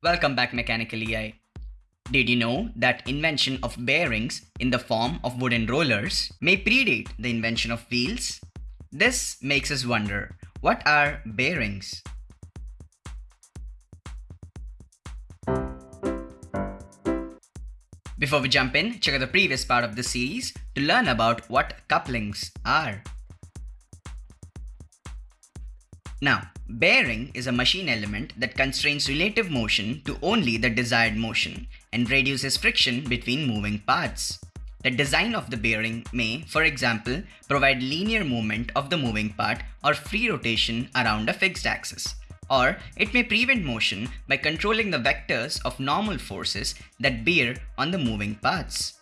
Welcome back Mechanical EI. Did you know that invention of bearings in the form of wooden rollers may predate the invention of wheels? This makes us wonder, what are bearings? Before we jump in, check out the previous part of the series to learn about what couplings are. Now, bearing is a machine element that constrains relative motion to only the desired motion and reduces friction between moving parts. The design of the bearing may, for example, provide linear movement of the moving part or free rotation around a fixed axis. Or it may prevent motion by controlling the vectors of normal forces that bear on the moving parts.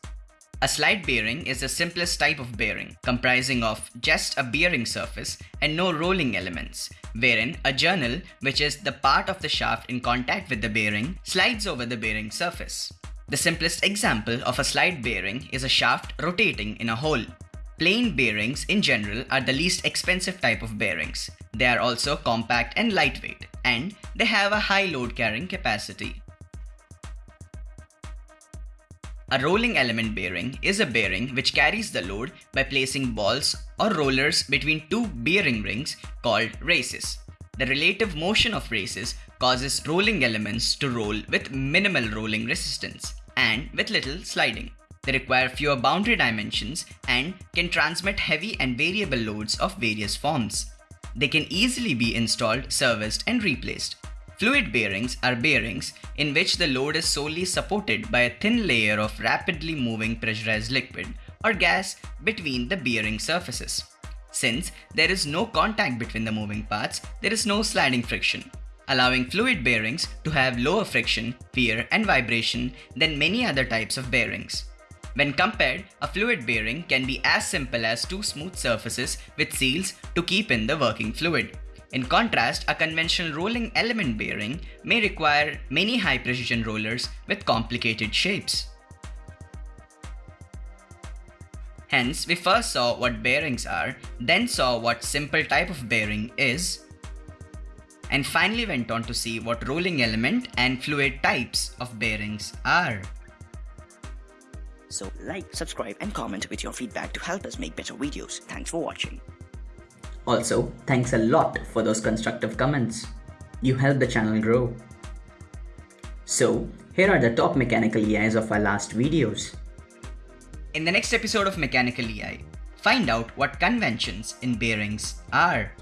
A slide bearing is the simplest type of bearing, comprising of just a bearing surface and no rolling elements, wherein a journal, which is the part of the shaft in contact with the bearing, slides over the bearing surface. The simplest example of a slide bearing is a shaft rotating in a hole. Plain bearings in general are the least expensive type of bearings. They are also compact and lightweight, and they have a high load carrying capacity. A rolling element bearing is a bearing which carries the load by placing balls or rollers between two bearing rings called races. The relative motion of races causes rolling elements to roll with minimal rolling resistance and with little sliding. They require fewer boundary dimensions and can transmit heavy and variable loads of various forms. They can easily be installed, serviced and replaced. Fluid bearings are bearings in which the load is solely supported by a thin layer of rapidly moving pressurized liquid or gas between the bearing surfaces. Since there is no contact between the moving parts, there is no sliding friction, allowing fluid bearings to have lower friction, wear and vibration than many other types of bearings. When compared, a fluid bearing can be as simple as two smooth surfaces with seals to keep in the working fluid. In contrast, a conventional rolling element bearing may require many high precision rollers with complicated shapes. Hence, we first saw what bearings are, then saw what simple type of bearing is, and finally went on to see what rolling element and fluid types of bearings are. So like, subscribe and comment with your feedback to help us make better videos. Thanks for watching. Also, thanks a lot for those constructive comments. You help the channel grow. So, here are the top mechanical EIs of our last videos. In the next episode of Mechanical EI, find out what conventions in bearings are.